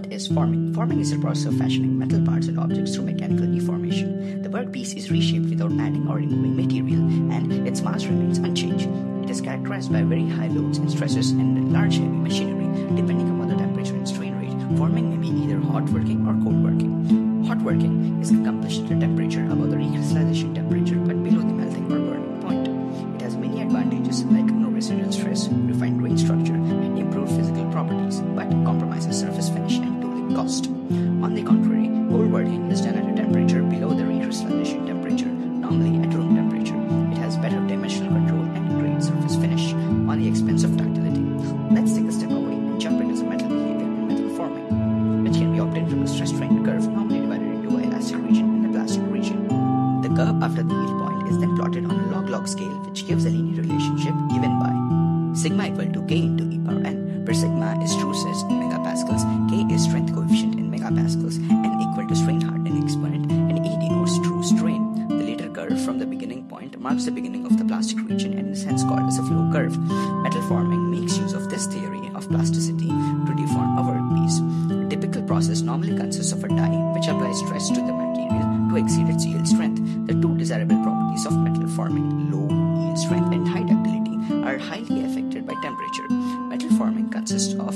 What is forming? Forming is the process of fashioning metal parts and objects through mechanical deformation. The workpiece is reshaped without adding or removing material, and its mass remains unchanged. It is characterized by very high loads and stresses and large heavy machinery. Depending upon the temperature and strain rate, forming may be either hot working or cold working. Hot working is accomplished at a temperature above the recrystallization temperature but below the melting or burning point. It has many advantages like no residual stress, refined is done at a temperature below the recrystallization temperature, normally at room temperature. It has better dimensional control and great surface finish on the expense of ductility. Let's take a step away and jump into the metal behavior and metal forming, which can be obtained from a stress strain curve normally divided into a elastic region and a plastic region. The curve after the yield point is then plotted on a log-log scale, which gives a linear relationship given by sigma equal to k into e power n, where sigma is true stress in megapascals, k is strength coefficient in megapascals, marks the beginning of the plastic region and is hence called as a flow curve. Metal forming makes use of this theory of plasticity to deform a workpiece. A typical process normally consists of a die which applies stress to the material to exceed its yield strength. The two desirable properties of metal forming, low yield strength and high ductility, are highly affected by temperature. Metal forming consists of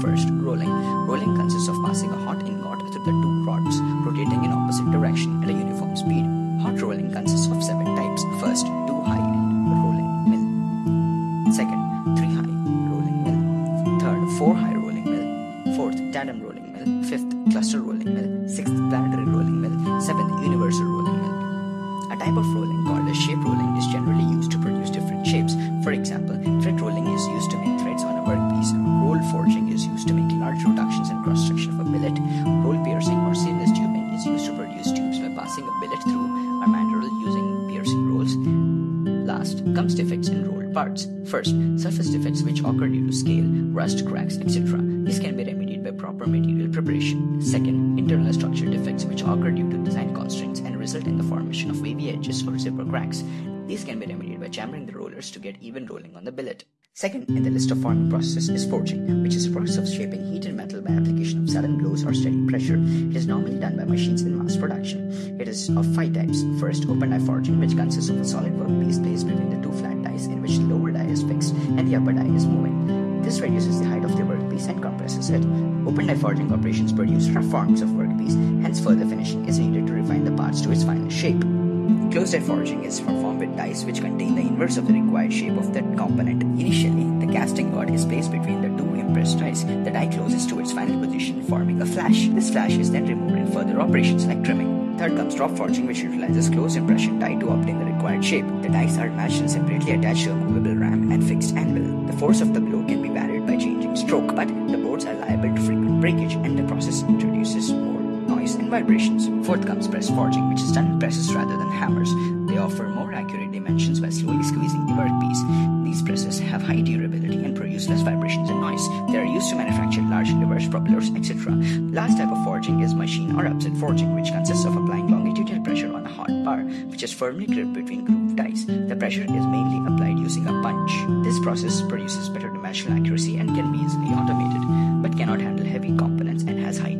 first rolling. Rolling consists of passing a hot ingot through the two rods, rotating in opposite direction at a 4. High rolling mill 4th. Tandem rolling mill 5th. Cluster rolling mill 6th. Planetary rolling mill 7th. Universal rolling mill A type of rolling called a shape rolling is generally used to produce different shapes. For example, thread rolling is used to make threads on a workpiece. Roll forging is used to make large reductions and cross-section of a billet. Defects in rolled parts. First, surface defects which occur due to scale, rust, cracks, etc. These can be remedied by proper material preparation. Second, internal structure defects which occur due to design constraints and result in the formation of wavy edges or zipper cracks. These can be remedied by jamming the rollers to get even rolling on the billet. Second in the list of forming processes is forging, which is a process of shaping heated metal by application of sudden blows or steady pressure. It is normally done by machines in mass production. It is of five types. First, open die forging, which consists of a solid workpiece placed between the two flat dies in which the lower die is fixed and the upper die is moving. This reduces the height of the workpiece and compresses it. Open die forging operations produce rough forms of workpiece, hence further finishing is needed to refine the parts to its final shape. Closed die forging is performed with dies which contain the inverse of the required shape of that component. Initially, the casting rod is placed between the two The die closes to its final position, forming a flash. This flash is then removed in further operations like trimming. Third comes drop forging, which utilizes closed impression die to obtain the required shape. The dies are matched and separately attached to a movable ram and fixed anvil. The force of the blow can be varied by changing stroke, but the boards are liable to frequent breakage, and the process introduces more noise and vibrations. Fourth comes press forging, which is done presses rather than hammers. They offer more accurate dimensions by slowly squeezing the workpiece. These presses have high durability and produce less vibrations and noise. They are used to manufacture large levers, propellers, etc. Last type of forging is machine or upset forging, which consists of applying longitudinal pressure on a hot bar, which is firmly gripped between grooved dies. The pressure is mainly applied using a punch. This process produces better dimensional accuracy and can be easily automated, but cannot handle heavy components and has high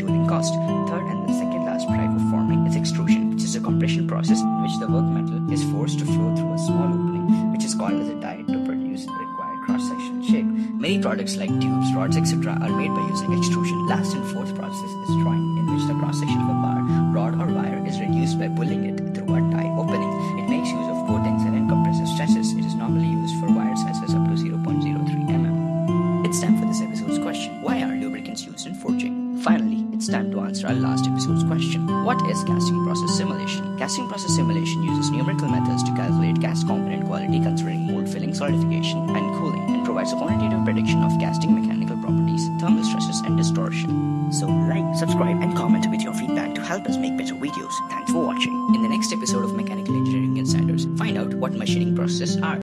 Many products like tubes, rods, etc. are made by using extrusion. Last and fourth process is drawing, in which the cross-section of a bar, rod or wire is reduced by pulling it through a die opening. It makes use of both tensile and compressive stresses. It is normally used for wire sizes up to 0.03 mm. It's time for this episode's question. Why are lubricants used in forging? Finally, it's time to answer our last episode's question. What is casting process simulation? Casting process simulation uses numerical methods to calculate cast component quality considering mold filling, solidification, and provides quantitative prediction of casting mechanical properties, thermal stresses, and distortion. So like, subscribe, and comment with your feedback to help us make better videos. Thanks for watching. In the next episode of Mechanical Engineering Insiders, find out what machining processes are.